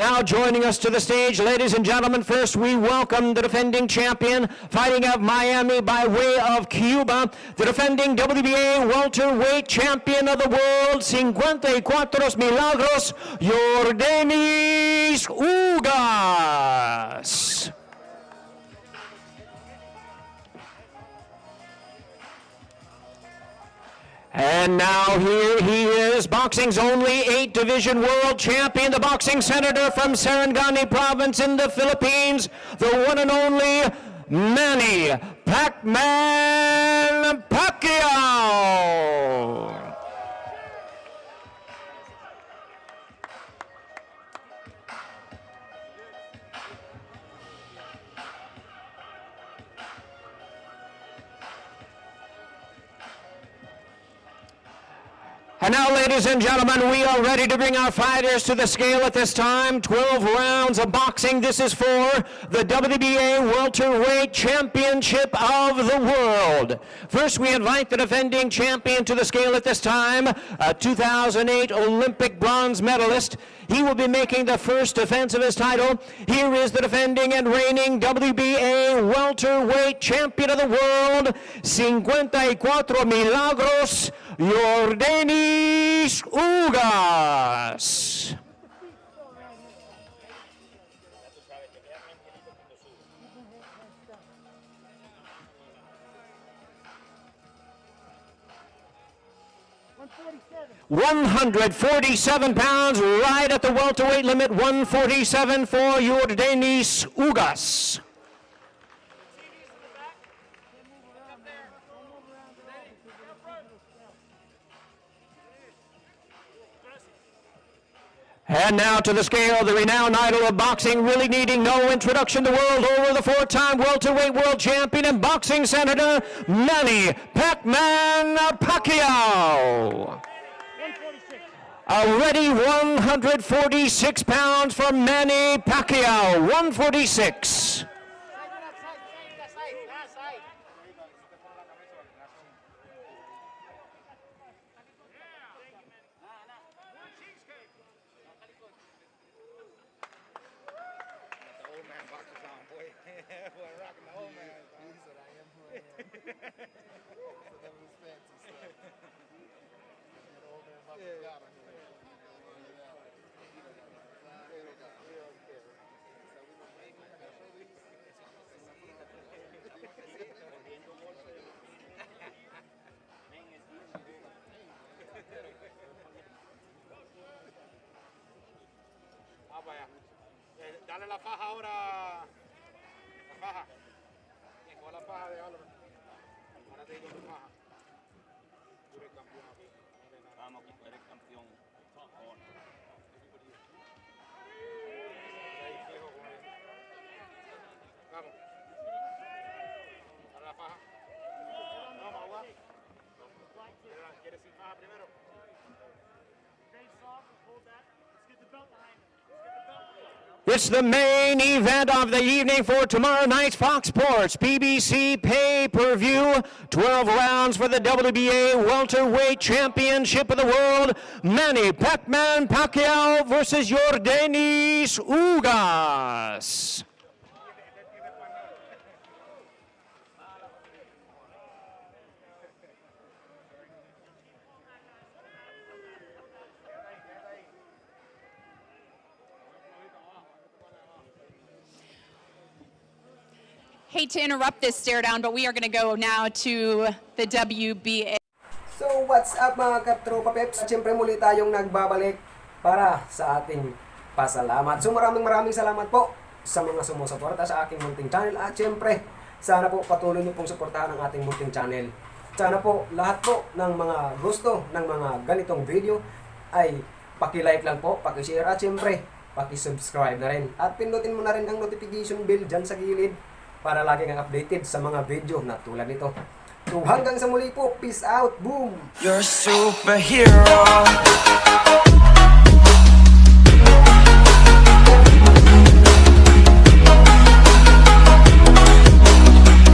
Now joining us to the stage, ladies and gentlemen, first we welcome the defending champion, fighting out Miami by way of Cuba, the defending WBA welterweight champion of the world, 54 Milagros, Yordenis Ugas. And now here he is, boxing's only eight division world champion, the boxing senator from Sarangani province in the Philippines, the one and only Manny Pac-Man And now, ladies and gentlemen, we are ready to bring our fighters to the scale at this time. 12 rounds of boxing. This is for the WBA Welterweight Championship of the World. First, we invite the defending champion to the scale at this time, a 2008 Olympic bronze medalist. He will be making the first defense of his title. Here is the defending and reigning WBA welterweight champion of the world, 54 Milagros, Yordenis Ugas. One hundred forty-seven pounds, right at the welterweight limit. One forty-seven for your Yordenis Ugas. And now to the scale, the renowned idol of boxing, really needing no introduction. The world over, the four-time welterweight world champion and boxing senator, Manny Pac-Man Pacquiao. Already 146 pounds for Manny Pacquiao, 146. La faja ahora. La faja. La faja de Ahora te digo la faja. Tú eres campeón aquí. Vamos, eres campeón. Vamos. Dale la faja. No, ¿Quieres sin faja primero? Hold that. Let's get the belt. It's the main event of the evening for tomorrow night's Fox Sports PBC pay-per-view. 12 rounds for the WBA Welterweight Championship of the World. Manny Pac-Man Pacquiao versus Yordenis Ugas. Hate to interrupt this stare down, but we are going to go now to the WBA. So what's up mga katropa peps? Siyempre muli tayong nagbabalik para sa ating pasalamat. So maraming maraming salamat po sa mga sumusuporta sa aking munting channel at siyempre sana po patuloy niyo pong suportahan ang ating munting channel. Sana po lahat po ng mga gusto ng mga ganitong video ay paki-like lang po, paki-share at siyempre paki-subscribe na rin. At pindutin mo na rin ang notification bell dyan sa gilid para lagi kang updated sa mga video na tulad nito. So hanggang sa muli po, peace out, boom! You're superhero.